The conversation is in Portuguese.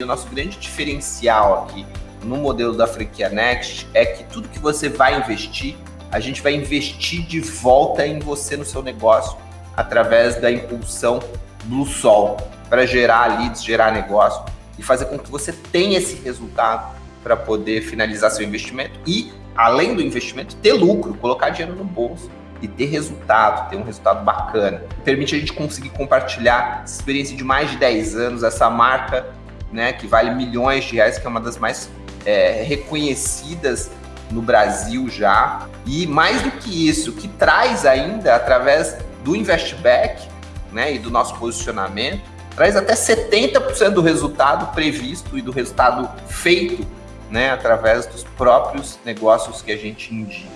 O nosso grande diferencial aqui no modelo da franquia Next é que tudo que você vai investir, a gente vai investir de volta em você no seu negócio através da impulsão Blue Sol para gerar leads, gerar negócio e fazer com que você tenha esse resultado para poder finalizar seu investimento e, além do investimento, ter lucro, colocar dinheiro no bolso e ter resultado, ter um resultado bacana. Permite a gente conseguir compartilhar essa experiência de mais de 10 anos, essa marca né, que vale milhões de reais, que é uma das mais é, reconhecidas no Brasil já. E mais do que isso, que traz ainda, através do Investback né, e do nosso posicionamento, traz até 70% do resultado previsto e do resultado feito né, através dos próprios negócios que a gente indica.